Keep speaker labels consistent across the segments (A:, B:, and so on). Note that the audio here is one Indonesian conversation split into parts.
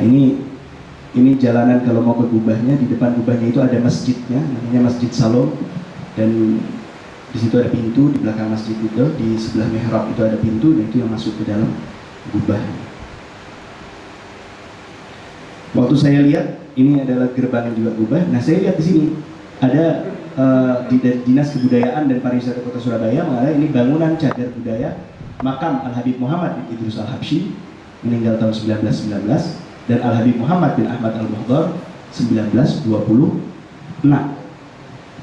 A: Nah ini ini jalanan kalau mau ke gubahnya di depan gubahnya itu ada masjidnya namanya Masjid Salom dan di situ ada pintu di belakang masjid itu di sebelah mihrab itu ada pintu dan itu yang masuk ke dalam gubah. Waktu saya lihat ini adalah gerbang yang juga gubah. Nah saya lihat di sini ada uh, di dinas kebudayaan dan pariwisata kota Surabaya mengatakan ini bangunan cagar budaya makam Al Habib Muhammad Idrus Al Habsyi meninggal tahun 1919 dan Al Habib Muhammad bin Ahmad Al Muhdar 1926.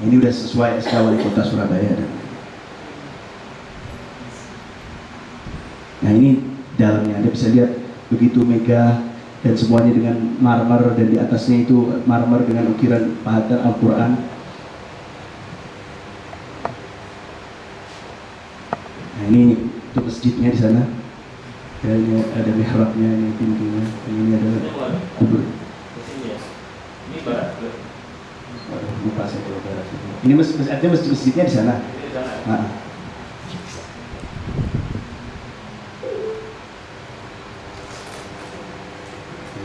A: Ini udah sesuai SK Wali Kota Surabaya. Nah ini dalamnya Anda bisa lihat begitu megah dan semuanya dengan marmer dan di atasnya itu marmer dengan ukiran pahatan Al-Quran. Nah ini itu masjidnya di sana ya ini ada mihrabnya ini pintunya. Ini adalah kubur. Ini barat Waduh, lupa saya kalau barat ini masjid artinya masjid masjidnya di sana? Nah.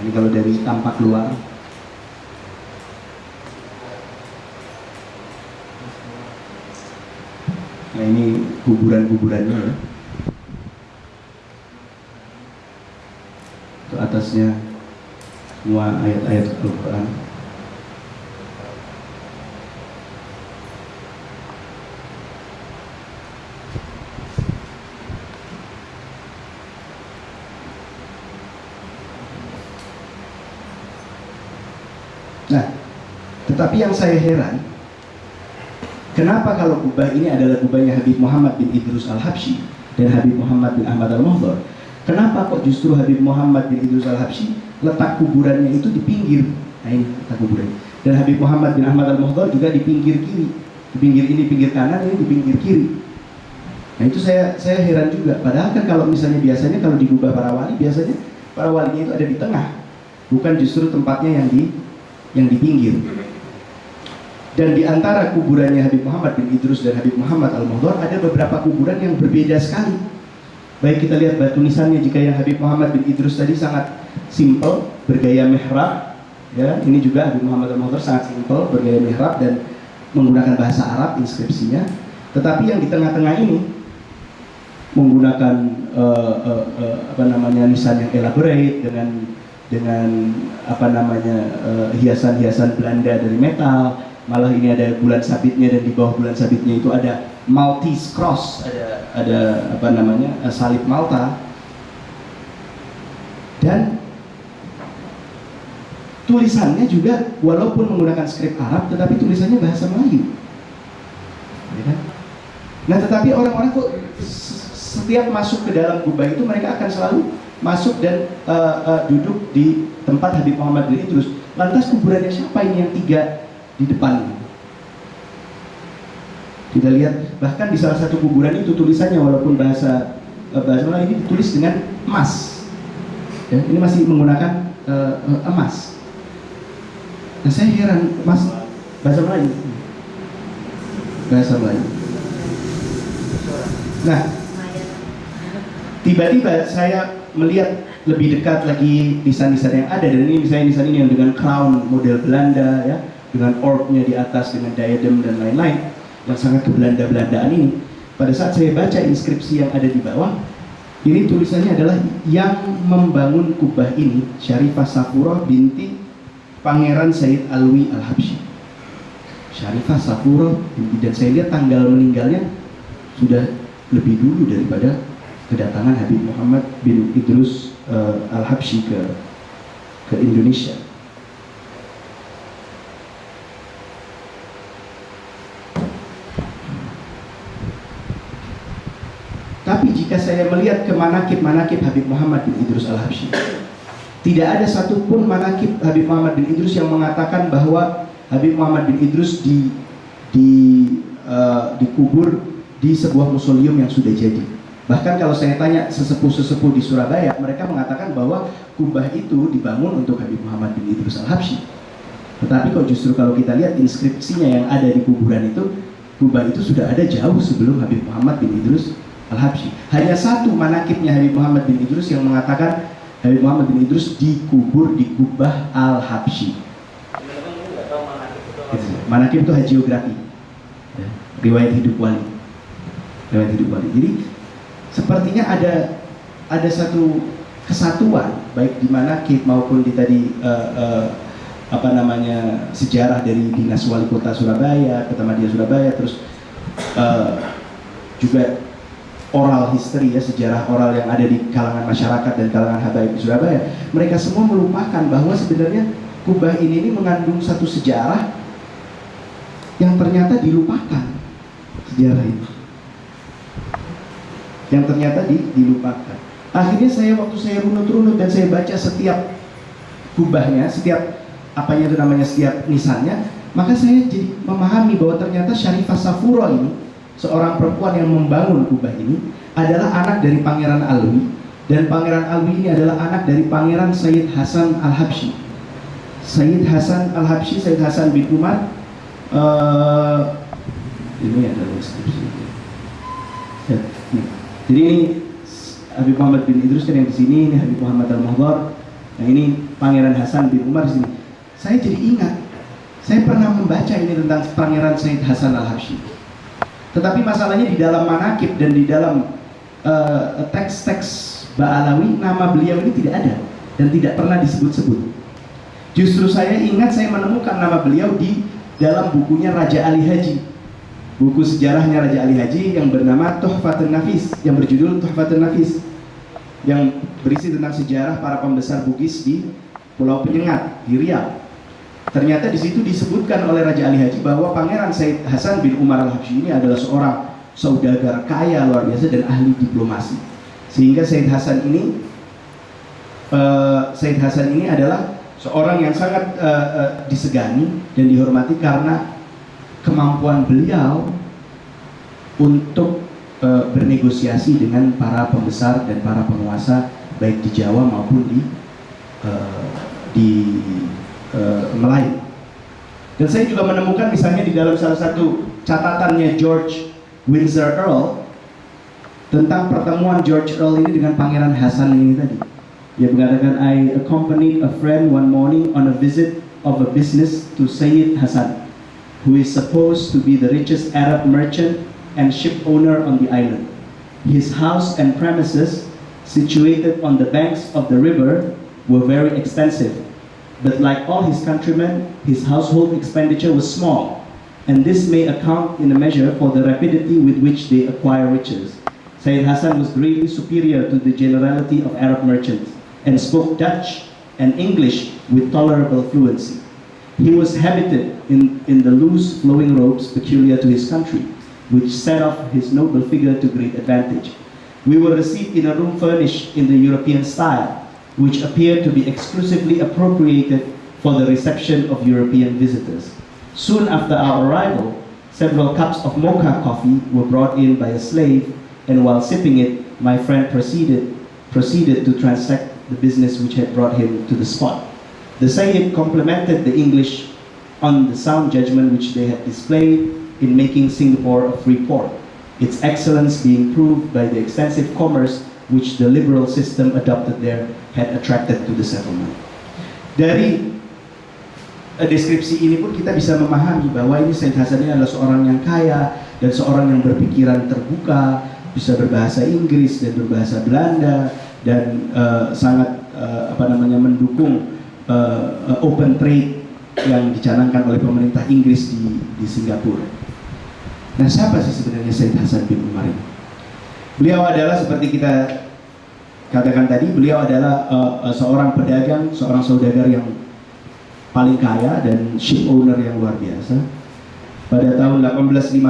A: ini kalau dari tampak luar. Nah ini kuburan-kuburannya ya atasnya semua ayat-ayat Al-Quran. Nah, tetapi yang saya heran, kenapa kalau kubah ini adalah kubahnya Habib Muhammad bin Idrus al-Habsyi dan Habib Muhammad bin Ahmad al-Muhdar, Kenapa kok justru Habib Muhammad bin Idrus al-Habsyi letak kuburannya itu di pinggir? Nah ini letak kuburannya. Dan Habib Muhammad bin Ahmad al-Muhdar juga di pinggir kiri. Di pinggir ini pinggir kanan, ini di pinggir kiri. Nah itu saya saya heran juga. Padahal kan kalau misalnya biasanya kalau di gubah para wali biasanya para walinya itu ada di tengah, bukan justru tempatnya yang di yang di pinggir. Dan di antara kuburannya Habib Muhammad bin Idrus dan Habib Muhammad al-Muhdar ada beberapa kuburan yang berbeda sekali Baik kita lihat batu nisannya jika yang Habib Muhammad bin Idrus tadi sangat simple, bergaya mihrab. Ya, ini juga Habib Muhammad Idrus sangat simple, bergaya mihrab dan menggunakan bahasa Arab inskripsinya. Tetapi yang di tengah-tengah ini menggunakan uh, uh, uh, apa namanya nisan yang elaborate dengan dengan apa namanya hiasan-hiasan uh, Belanda dari metal. Malah ini ada bulan sabitnya dan di bawah bulan sabitnya itu ada Maltese cross, ada ada apa namanya eh, salib Malta dan tulisannya juga walaupun menggunakan skrip Arab tetapi tulisannya bahasa Melayu. Ya kan? Nah tetapi orang-orang kok setiap masuk ke dalam gubah itu mereka akan selalu masuk dan uh, uh, duduk di tempat Habib Muhammad bin Idrus. Lantas kuburannya siapa ini yang tiga di depan? Kita lihat bahkan di salah satu kuburan itu tulisannya walaupun bahasa uh, bahasa Melayu ini ditulis dengan emas. Ya, ini masih menggunakan uh, emas. Nah saya heran, emas bahasa Melayu. Bahasa Melayu. Nah, tiba-tiba saya melihat lebih dekat lagi nisan-nisan yang ada dan ini misalnya nisan ini yang dengan crown model Belanda ya dengan orbnya di atas dengan diadem dan lain-lain yang sangat kebelanda-belandaan ini. Pada saat saya baca inskripsi yang ada di bawah ini tulisannya adalah yang membangun kubah ini Syarifah Safura binti Pangeran Said Alwi Al-Habsyi. Syarifah Safura binti dan saya lihat tanggal meninggalnya sudah lebih dulu daripada kedatangan Habib Muhammad bin Idrus uh, Al-Habsyi ke ke Indonesia Tapi jika melihat ke manakib-manakib Habib Muhammad bin Idrus al-Habsyi, tidak ada satupun manakib Habib Muhammad bin Idrus yang mengatakan bahwa Habib Muhammad bin Idrus di, di uh, dikubur di sebuah museum yang sudah jadi. Bahkan kalau saya tanya sesepuh-sesepuh di Surabaya, mereka mengatakan bahwa kubah itu dibangun untuk Habib Muhammad bin Idrus al-Habsyi. Tetapi kok justru kalau kita lihat inskripsinya yang ada di kuburan itu, kubah itu sudah ada jauh sebelum Habib Muhammad bin Idrus Al-Habsyi. Hanya satu manakibnya Habib Muhammad bin Idrus yang mengatakan Habib Muhammad bin Idrus dikubur di Kubah Al-Habsyi. Manakib itu hagiografi. Ya, riwayat hidup wali. Riwayat hidup wali. Jadi sepertinya ada ada satu kesatuan baik di manakib maupun di tadi uh, uh, apa namanya sejarah dari dinas wali kota Surabaya, Kota Surabaya, terus uh, juga oral history ya sejarah oral yang ada di kalangan masyarakat dan kalangan habaib Surabaya. Mereka semua melupakan bahwa sebenarnya kubah ini, ini mengandung satu sejarah yang ternyata dilupakan. Sejarah itu. Yang ternyata di, dilupakan. Akhirnya saya waktu saya runut-runut dan saya baca setiap kubahnya setiap apanya itu namanya setiap nisannya maka saya jadi memahami bahwa ternyata Syarifah Safuro ini seorang perempuan yang membangun kubah ini adalah anak dari Pangeran Alwi dan Pangeran Alwi ini adalah anak dari Pangeran Sayyid Hasan Al-Habsyi. Sayyid Hasan Al-Habsyi, Sayyid Hasan bin Umar uh, ini adalah deskripsi. Ya, Jadi ini Habib Muhammad bin Idrus kan yang di sini, ini Habib Muhammad Al-Mahdar. Nah ini Pangeran Hasan bin Umar di sini. Saya jadi ingat, saya pernah membaca ini tentang Pangeran Sayyid Hasan Al-Habsyi tetapi masalahnya di dalam manakib dan di dalam eh, teks-teks uh, Ba'alawi nama beliau ini tidak ada dan tidak pernah disebut-sebut. Justru saya ingat saya menemukan nama beliau di dalam bukunya Raja Ali Haji. Buku sejarahnya Raja Ali Haji yang bernama Tuhfatun Nafis yang berjudul Tuhfatun Nafis yang berisi tentang sejarah para pembesar Bugis di Pulau Penyengat di Riau. Ternyata di situ disebutkan oleh Raja Ali Haji bahwa Pangeran Said Hasan bin Umar al-Habsyi ini adalah seorang saudagar kaya luar biasa dan ahli diplomasi. Sehingga Said Hasan ini uh, Said Hasan ini adalah seorang yang sangat uh, uh, disegani dan dihormati karena kemampuan beliau untuk uh, bernegosiasi dengan para pembesar dan para penguasa baik di Jawa maupun di uh, di uh. Dan saya juga menemukan misalnya di dalam salah satu catatannya George Windsor Earl tentang pertemuan George Earl ini dengan Pangeran Hasan ini tadi. Dia mengatakan, I accompanied a friend one morning on a visit of a business to Sayyid Hasan, who is supposed to be the richest Arab merchant and ship owner on the island. His house and premises, situated on the banks of the river, were very extensive but like all his countrymen, his household expenditure was small, and this may account in a measure for the rapidity with which they acquire riches. Sayyid Hassan was greatly superior to the generality of Arab merchants, and spoke Dutch and English with tolerable fluency. He was habited in, in the loose flowing robes peculiar to his country, which set off his noble figure to great advantage. We were received in a room furnished in the European style, which appeared to be exclusively appropriated for the reception of European visitors. Soon after our arrival, several cups of mocha coffee were brought in by a slave, and while sipping it, my friend proceeded, proceeded to transact the business which had brought him to the spot. The Sayyid complimented the English on the sound judgment which they had displayed in making Singapore a free port, its excellence being proved by the extensive commerce which the liberal system adopted there had attracted to the settlement. Dari uh, deskripsi ini pun kita bisa memahami bahwa ini Said Hasan adalah seorang yang kaya dan seorang yang berpikiran terbuka, bisa berbahasa Inggris dan berbahasa Belanda dan uh, sangat uh, apa namanya mendukung uh, open trade yang dicanangkan oleh pemerintah Inggris di, di Singapura. Nah, siapa sih sebenarnya Said Hasan bin Umar ini? Beliau adalah seperti kita katakan tadi beliau adalah uh, seorang pedagang, seorang saudagar yang paling kaya dan ship owner yang luar biasa. Pada tahun 1850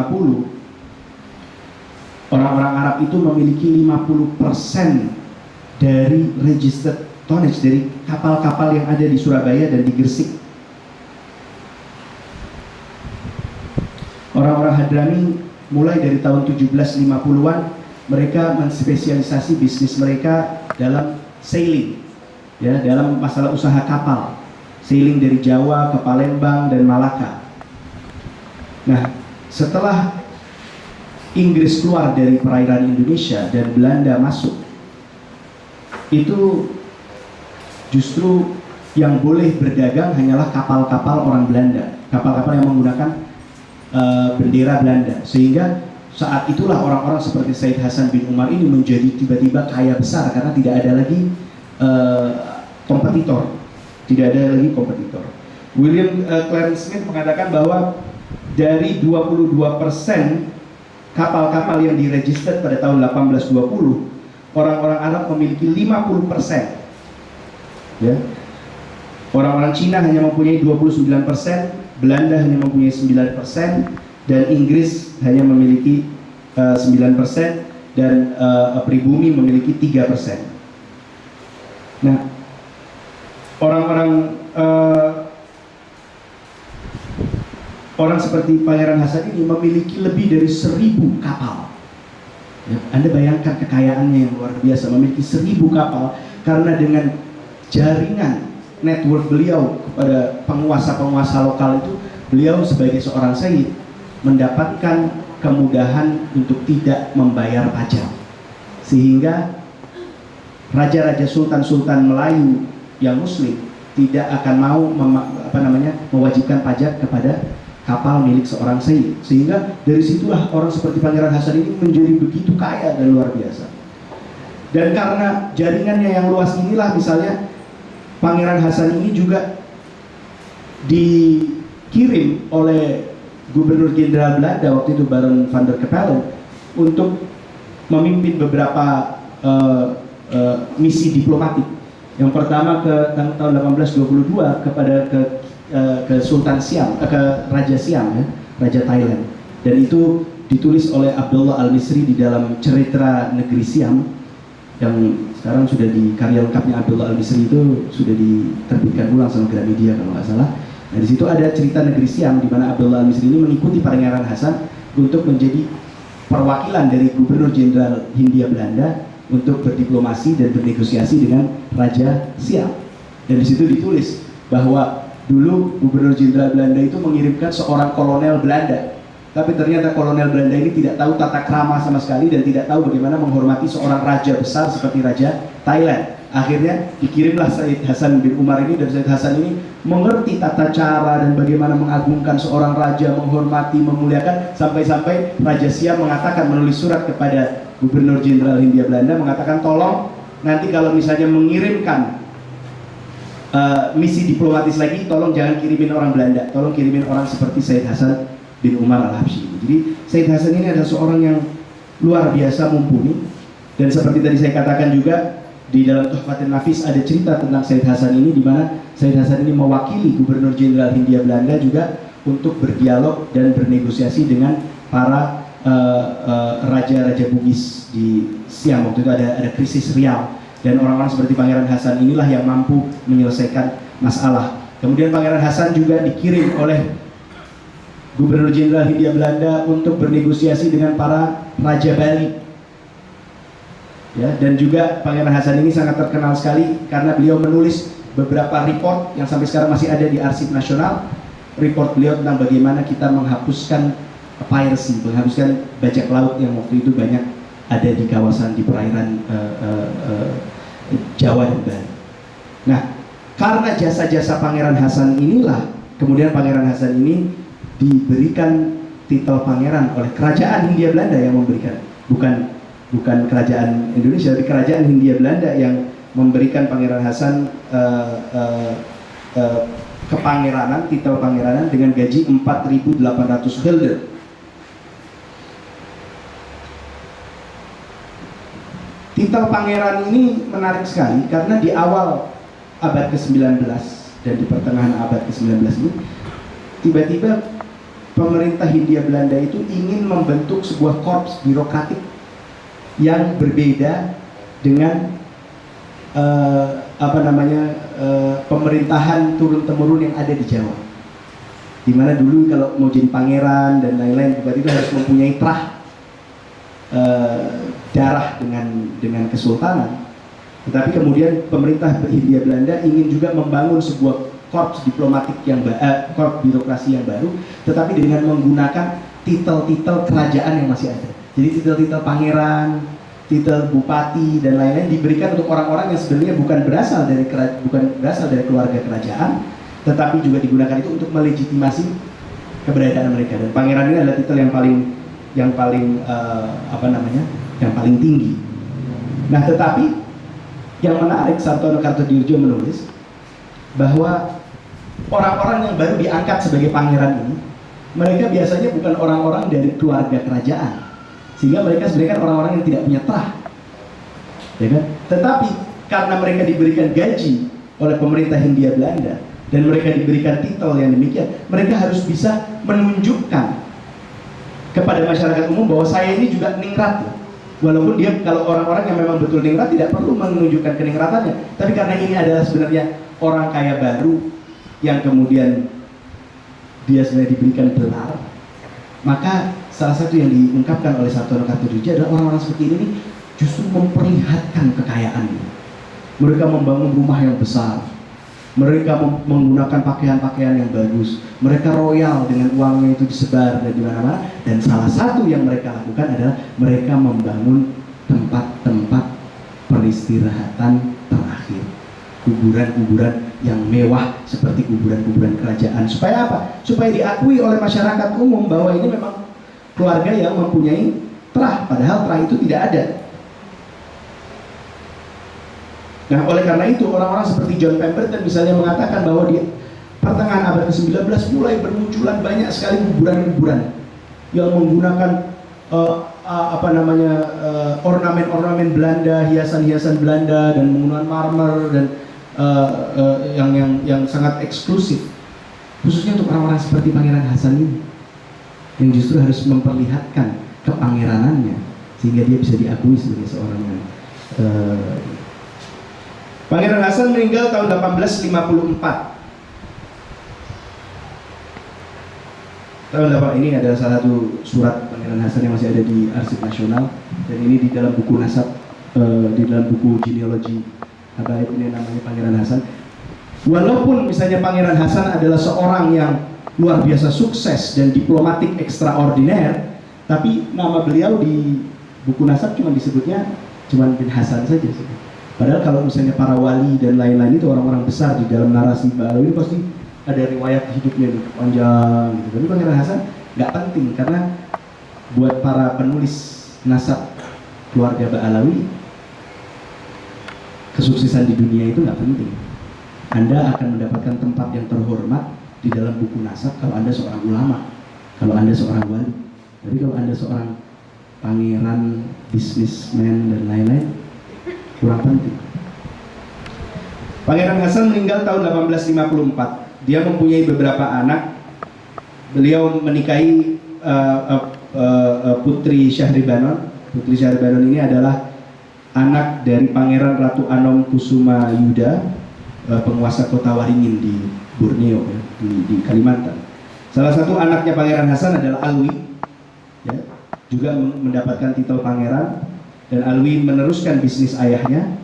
A: orang-orang Arab itu memiliki 50% dari registered tonnage dari kapal-kapal yang ada di Surabaya dan di Gresik. Orang-orang Hadrami mulai dari tahun 1750-an mereka menspesialisasi bisnis mereka dalam sailing ya dalam masalah usaha kapal. Sailing dari Jawa ke Palembang dan Malaka. Nah setelah Inggris keluar dari perairan Indonesia dan Belanda masuk itu justru yang boleh berdagang hanyalah kapal-kapal orang Belanda, kapal-kapal yang menggunakan uh, bendera Belanda, sehingga saat itulah orang-orang seperti Said Hasan bin Umar ini menjadi tiba-tiba kaya besar karena tidak ada lagi uh, kompetitor, tidak ada lagi kompetitor. William uh, Clarence Smith mengatakan bahwa dari 22% kapal-kapal yang diregister pada tahun 1820, orang-orang Arab memiliki 50%. Ya. Orang-orang Cina hanya mempunyai 29%, Belanda hanya mempunyai 9%, dan Inggris hanya memiliki uh, 9% dan uh, pribumi memiliki 3%. Nah, orang-orang uh, orang seperti Pangeran Hasan ini memiliki lebih dari seribu kapal. Ya, Anda bayangkan kekayaannya yang luar biasa, memiliki seribu kapal karena dengan jaringan network beliau kepada penguasa-penguasa lokal itu, beliau sebagai seorang sayyid mendapatkan kemudahan untuk tidak membayar pajak. Sehingga raja-raja sultan-sultan Melayu yang muslim tidak akan mau apa namanya mewajibkan pajak kepada kapal milik seorang sayyid sehingga dari situlah orang seperti Pangeran Hasan ini menjadi begitu kaya dan luar biasa dan karena jaringannya yang luas inilah misalnya Pangeran Hasan ini juga dikirim oleh Gubernur Jenderal Belanda waktu itu Baron van der Capellen untuk memimpin beberapa uh, uh, misi diplomatik. Yang pertama ke tahun 1822 kepada ke uh, ke Sultan Siam, uh, ke Raja Siam ya, Raja Thailand. Dan itu ditulis oleh Abdullah Al-Misri di dalam cerita negeri Siam yang sekarang sudah di karya lengkapnya Abdullah Al-Misri itu sudah diterbitkan ulang sama Gramedia kalau nggak salah Nah di situ ada cerita negeri Siam di mana Abdullah Al-Misri ini mengikuti Pangeran Hasan untuk menjadi perwakilan dari Gubernur Jenderal Hindia Belanda untuk berdiplomasi dan bernegosiasi dengan Raja Siam. Dan di situ ditulis bahwa dulu Gubernur Jenderal Belanda itu mengirimkan seorang kolonel Belanda. Tapi ternyata kolonel Belanda ini tidak tahu tata krama sama sekali dan tidak tahu bagaimana menghormati seorang raja besar seperti Raja Thailand akhirnya dikirimlah Said Hasan bin Umar ini dan Said Hasan ini mengerti tata cara dan bagaimana mengagungkan seorang raja, menghormati, memuliakan sampai-sampai Raja Siam mengatakan menulis surat kepada Gubernur Jenderal Hindia Belanda mengatakan tolong nanti kalau misalnya mengirimkan uh, misi diplomatis lagi tolong jangan kirimin orang Belanda, tolong kirimin orang seperti Said Hasan bin Umar Al-Habsyi. Jadi Said Hasan ini adalah seorang yang luar biasa mumpuni dan seperti tadi saya katakan juga di dalam Tuhfatin Nafis ada cerita tentang Said Hasan ini di mana Said Hasan ini mewakili Gubernur Jenderal Hindia Belanda juga untuk berdialog dan bernegosiasi dengan para eh, eh, raja-raja uh, uh, Bugis di Siam. Waktu itu ada ada krisis Riau. Dan orang-orang seperti Pangeran Hasan inilah yang mampu menyelesaikan masalah. Kemudian Pangeran Hasan juga dikirim oleh Gubernur Jenderal Hindia Belanda untuk bernegosiasi dengan para raja Bali ya dan juga Pangeran Hasan ini sangat terkenal sekali karena beliau menulis beberapa report yang sampai sekarang masih ada di arsip nasional report beliau tentang bagaimana kita menghapuskan piracy menghapuskan bajak laut yang waktu itu banyak ada di kawasan di perairan uh, uh, uh, Jawa dan Bali. Nah, karena jasa-jasa Pangeran Hasan inilah kemudian Pangeran Hasan ini diberikan titel pangeran oleh kerajaan Hindia Belanda yang memberikan, bukan bukan kerajaan Indonesia tapi kerajaan Hindia Belanda yang memberikan Pangeran Hasan uh, uh, uh, kepangeranan titel pangeranan dengan gaji 4.800 gulden titel pangeran ini menarik sekali karena di awal abad ke-19 dan di pertengahan abad ke-19 ini tiba-tiba pemerintah Hindia Belanda itu ingin membentuk sebuah korps birokratik yang berbeda dengan uh, apa namanya uh, pemerintahan turun temurun yang ada di Jawa. Di mana dulu kalau mau jadi pangeran dan lain-lain tiba-tiba harus mempunyai trah uh, darah dengan dengan kesultanan. Tetapi kemudian pemerintah Hindia Belanda ingin juga membangun sebuah korps diplomatik yang uh, korps birokrasi yang baru, tetapi dengan menggunakan titel-titel kerajaan yang masih ada. Jadi titel-titel pangeran, titel bupati dan lain-lain diberikan untuk orang-orang yang sebenarnya bukan berasal dari bukan berasal dari keluarga kerajaan, tetapi juga digunakan itu untuk melegitimasi keberadaan mereka. Dan pangeran ini adalah titel yang paling yang paling eh, apa namanya, yang paling tinggi. Nah, tetapi yang menarik Sartono Kartodirjo menulis bahwa orang-orang yang baru diangkat sebagai pangeran ini mereka biasanya bukan orang-orang dari keluarga kerajaan sehingga mereka sebenarnya kan orang-orang yang tidak punya terah. Ya kan? Tetapi karena mereka diberikan gaji oleh pemerintah Hindia Belanda dan mereka diberikan titel yang demikian mereka harus bisa menunjukkan kepada masyarakat umum bahwa saya ini juga ningrat walaupun dia kalau orang-orang yang memang betul ningrat tidak perlu menunjukkan keningratannya. Tapi karena ini adalah sebenarnya orang kaya baru yang kemudian dia sebenarnya diberikan gelar maka salah satu yang diungkapkan oleh Sartono Kartodirjo adalah orang-orang seperti ini justru memperlihatkan kekayaannya mereka membangun rumah yang besar. Mereka menggunakan pakaian-pakaian yang bagus. Mereka royal dengan uangnya itu disebar dan di mana-mana. Dan salah satu yang mereka lakukan adalah mereka membangun tempat-tempat peristirahatan terakhir. Kuburan-kuburan yang mewah seperti kuburan-kuburan kerajaan. Supaya apa? supaya diakui oleh masyarakat umum bahwa ini memang keluarga yang mempunyai terah padahal terah itu tidak ada. Nah, oleh karena itu orang-orang seperti John Pemberton misalnya mengatakan bahwa di pertengahan abad ke-19 mulai bermunculan banyak sekali kuburan-kuburan yang menggunakan eh, eh, apa namanya eh, ornamen-ornamen Belanda, hiasan-hiasan Belanda dan menggunakan marmer dan eh, eh, yang yang yang sangat eksklusif. Khususnya untuk orang-orang seperti Pangeran Hasan ini yang justru harus memperlihatkan kepangeranannya sehingga dia bisa diakui sebagai seorang yang eh, Pangeran Hasan meninggal tahun 1854. Tahun 8 ini adalah salah satu surat Pangeran Hasan yang masih ada di Arsip Nasional dan ini di dalam buku nasab eh, di dalam buku genealogi Habaib ini namanya Pangeran Hasan. Walaupun misalnya Pangeran Hasan adalah seorang yang luar biasa sukses dan diplomatik ekstraordiner, tapi nama beliau di buku nasab cuma disebutnya cuma bin Hasan saja. Padahal kalau misalnya para wali dan lain-lain itu orang-orang besar di dalam narasi Ba'alawi ini pasti ada riwayat hidupnya nih panjang gitu. Tapi Pangeran Hasan nggak penting karena buat para penulis nasab keluarga Ba'alawi kesuksesan di dunia itu nggak penting. Anda akan mendapatkan tempat yang terhormat di dalam buku nasab kalau Anda seorang ulama, kalau Anda seorang wali. Tapi kalau Anda seorang pangeran, bisnismen dan lain-lain, kurang penting. Pangeran Hasan meninggal tahun 1854. Dia mempunyai beberapa anak. Beliau menikahi uh, uh, uh, Putri Syahribanon. Putri Syahribanon ini adalah anak dari Pangeran Ratu Anom Kusuma Yuda, uh, penguasa kota Waringin di Borneo, ya, di, di Kalimantan. Salah satu anaknya Pangeran Hasan adalah Alwi, ya, juga mendapatkan titel pangeran dan Alwi meneruskan bisnis ayahnya.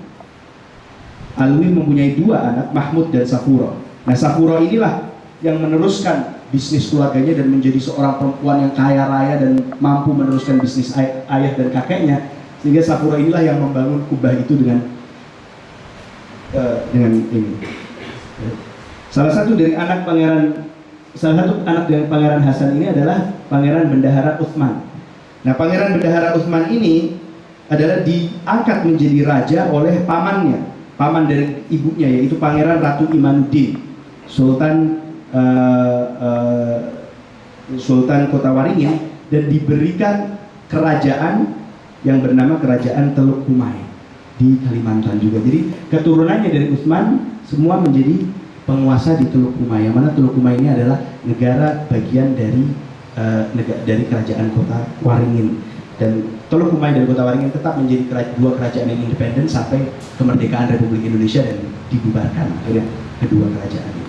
A: Alwi mempunyai dua anak, Mahmud dan Safuro. Nah, Safuro inilah yang meneruskan bisnis keluarganya dan menjadi seorang perempuan yang kaya raya dan mampu meneruskan bisnis ay ayah dan kakeknya. Sehingga Safuro inilah yang membangun kubah itu dengan uh, dengan ini. Salah satu dari anak pangeran salah satu anak dari pangeran Hasan ini adalah pangeran bendahara Utsman. Nah, pangeran bendahara Utsman ini adalah diangkat menjadi raja oleh pamannya, paman dari ibunya yaitu Pangeran Ratu Imanuddin, Sultan uh, uh, Sultan Kota Waringin dan diberikan kerajaan yang bernama Kerajaan Teluk Kumai di Kalimantan juga. Jadi keturunannya dari Utsman semua menjadi penguasa di Teluk Kumai. Yang mana Teluk Kumai ini adalah negara bagian dari uh, negara, dari Kerajaan Kota Waringin dan Teluk Kumai dan Kota Waringin tetap menjadi kera- dua kerajaan yang independen sampai kemerdekaan Republik Indonesia dan dibubarkan akhirnya kedua kerajaan itu.